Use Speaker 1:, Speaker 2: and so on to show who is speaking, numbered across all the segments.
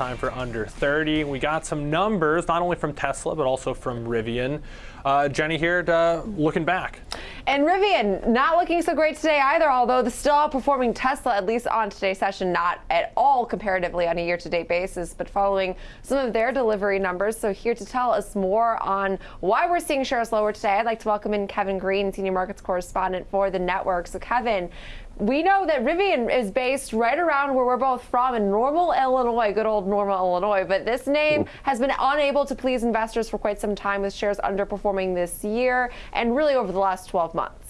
Speaker 1: time for under 30. We got some numbers, not only from Tesla, but also from Rivian. Uh, Jenny here, uh, looking back.
Speaker 2: And Rivian, not looking so great today either, although the still outperforming Tesla, at least on today's session, not at all comparatively on a year-to-date basis, but following some of their delivery numbers. So here to tell us more on why we're seeing shares lower today, I'd like to welcome in Kevin Green, Senior Markets Correspondent for the network. So Kevin, we know that Rivian is based right around where we're both from in Normal, Illinois, good old Normal, Illinois. But this name mm. has been unable to please investors for quite some time with shares underperforming this year and really over the last 12 months.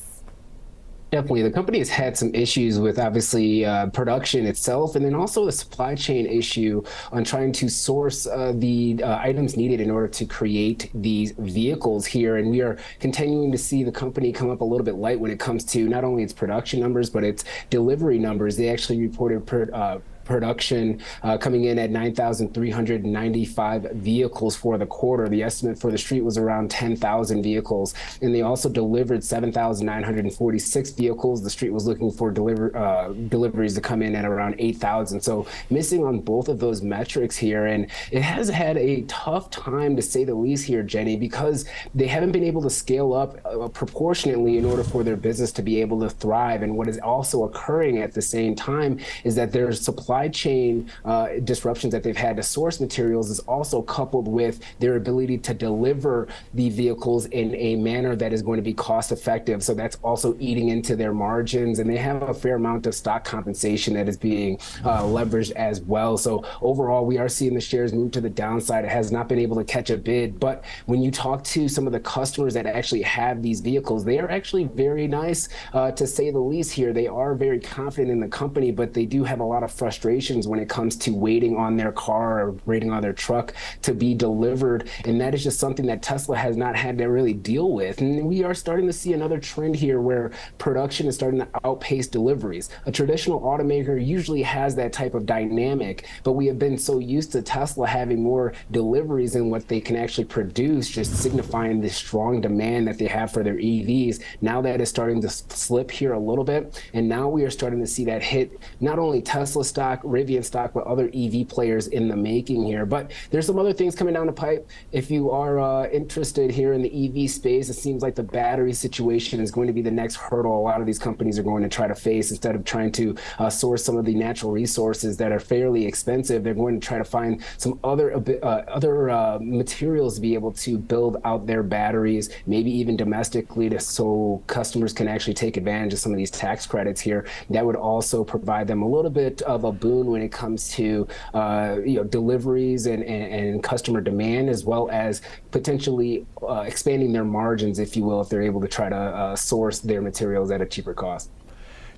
Speaker 3: Definitely. The company has had some issues with obviously uh, production itself and then also the supply chain issue on trying to source uh, the uh, items needed in order to create these vehicles here. And we are continuing to see the company come up a little bit light when it comes to not only its production numbers, but its delivery numbers. They actually reported per, uh, production uh, coming in at 9,395 vehicles for the quarter. The estimate for the street was around 10,000 vehicles. And they also delivered 7,946 vehicles. The street was looking for deliver, uh, deliveries to come in at around 8,000. So missing on both of those metrics here. And it has had a tough time to say the least here, Jenny, because they haven't been able to scale up uh, proportionately in order for their business to be able to thrive. And what is also occurring at the same time is that there's supply supply chain uh, disruptions that they've had to source materials is also coupled with their ability to deliver the vehicles in a manner that is going to be cost effective. So that's also eating into their margins. And they have a fair amount of stock compensation that is being uh, leveraged as well. So overall, we are seeing the shares move to the downside. It has not been able to catch a bid. But when you talk to some of the customers that actually have these vehicles, they are actually very nice, uh, to say the least here. They are very confident in the company, but they do have a lot of frustration frustrations when it comes to waiting on their car or waiting on their truck to be delivered. And that is just something that Tesla has not had to really deal with. And we are starting to see another trend here where production is starting to outpace deliveries. A traditional automaker usually has that type of dynamic, but we have been so used to Tesla having more deliveries than what they can actually produce, just signifying the strong demand that they have for their EVs. Now that is starting to slip here a little bit. And now we are starting to see that hit not only Tesla stock, stock, Rivian stock, but other EV players in the making here. But there's some other things coming down the pipe. If you are uh, interested here in the EV space, it seems like the battery situation is going to be the next hurdle a lot of these companies are going to try to face instead of trying to uh, source some of the natural resources that are fairly expensive. They're going to try to find some other uh, other uh, materials to be able to build out their batteries, maybe even domestically, to, so customers can actually take advantage of some of these tax credits here. That would also provide them a little bit of a boon when it comes to uh, you know deliveries and, and, and, customer demand, as well as potentially uh, expanding their margins, if you will, if they're able to try to uh, source their materials at a cheaper cost.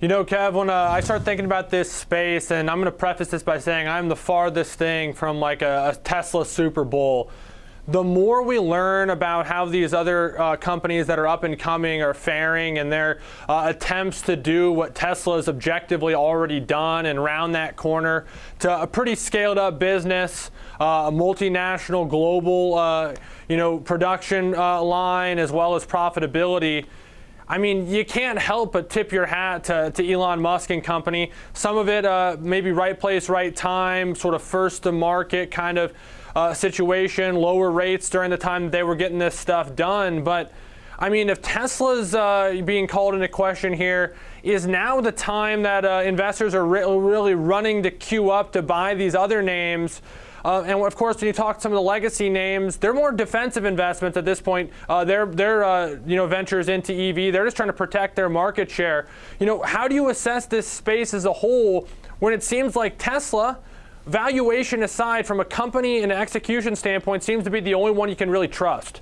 Speaker 1: You know, Kev, when uh, I start thinking about this space, and I'm going to preface this by saying I'm the farthest thing from like a, a Tesla Super Bowl the more we learn about how these other uh, companies that are up and coming are faring and their uh, attempts to do what Tesla has objectively already done and round that corner to a pretty scaled up business, uh, a multinational global uh, you know, production uh, line as well as profitability. I mean, you can't help but tip your hat to, to Elon Musk and company. Some of it, uh, maybe right place, right time, sort of first to market kind of uh, situation, lower rates during the time they were getting this stuff done. But I mean, if Tesla's uh, being called into question here, is now the time that uh, investors are re really running to queue up to buy these other names? Uh, and of course, when you talk to some of the legacy names, they're more defensive investments at this point. Uh, they're, they're uh, you know, ventures into EV. They're just trying to protect their market share. You know, how do you assess this space as a whole when it seems like Tesla valuation aside, from a company and execution standpoint, seems to be the only one you can really trust.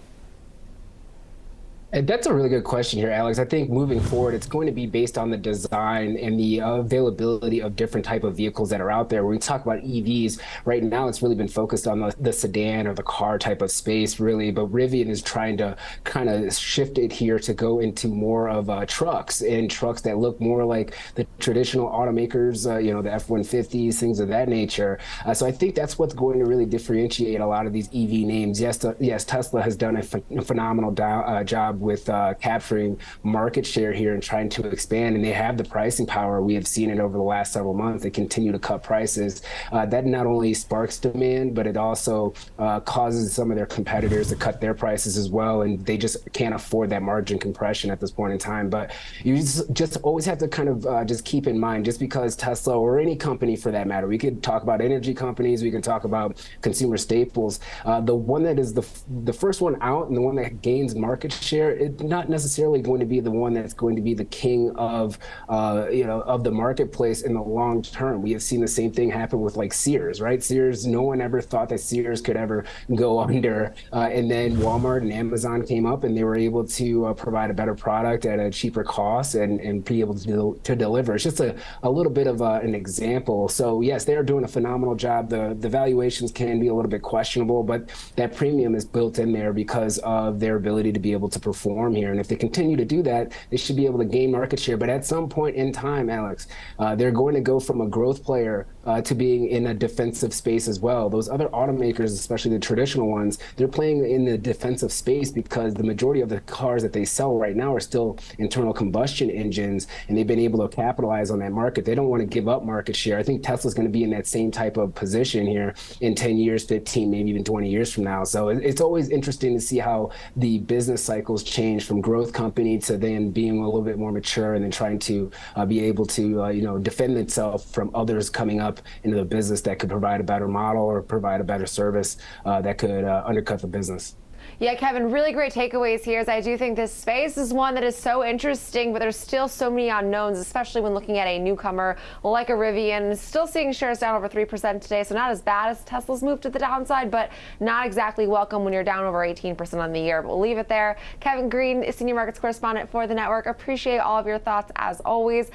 Speaker 3: That's a really good question here, Alex. I think moving forward, it's going to be based on the design and the availability of different type of vehicles that are out there. When we talk about EVs, right now it's really been focused on the, the sedan or the car type of space, really. But Rivian is trying to kind of shift it here to go into more of uh, trucks and trucks that look more like the traditional automakers, uh, you know, the F-150s, things of that nature. Uh, so I think that's what's going to really differentiate a lot of these EV names. Yes, yes, Tesla has done a, ph phenomenal uh, job with uh, capturing market share here and trying to expand. And they have the pricing power. We have seen it over the last several months. They continue to cut prices. Uh, that not only sparks demand, but it also uh, causes some of their competitors to cut their prices as well. And they just can't afford that margin compression at this point in time. But you just, always have to kind of uh, just keep in mind, just because Tesla or any company for that matter, we could talk about energy companies, we can talk about consumer staples. Uh, the one that is the the first one out and the one that gains market share, it's not necessarily going to be the one that's going to be the king of uh, you know of the marketplace in the long term. We have seen the same thing happen with like Sears, right? Sears, no one ever thought that Sears could ever go under, uh, and then Walmart and Amazon came up and they were able to uh, provide a better product at a cheaper cost and and be able to to deliver. It's just a, a little bit of uh, an example. So yes, they are doing a phenomenal job. The the valuations can be a little bit questionable, but that premium is built in there because of their ability to be able to perform here. And if they continue to do that, they should be able to gain market share. But at some point in time, Alex, uh, they're going to go from a growth player uh, to being in a defensive space as well. Those other automakers, especially the traditional ones, they're playing in the defensive space because the majority of the cars that they sell right now are still internal combustion engines, and they've been able to capitalize on that market. They don't want to give up market share. I think Tesla's going to be in that same type of position here in 10 years, 15, maybe even 20 years from now. So it's always interesting to see how the business cycles change from growth company to then being a little bit more mature and then trying to uh, be able to, uh, you know, defend itself from others coming up into the business that could provide a better model or provide a better service uh, that could uh, undercut the business.
Speaker 2: Yeah, Kevin, really great takeaways here. As I do think this space is one that is so interesting, but there's still so many unknowns, especially when looking at a newcomer like a Rivian. Still seeing shares down over 3% today, so not as bad as Tesla's move to the downside, but not exactly welcome when you're down over 18% on the year. But we'll leave it there. Kevin Green, senior markets correspondent for the network. Appreciate all of your thoughts as always.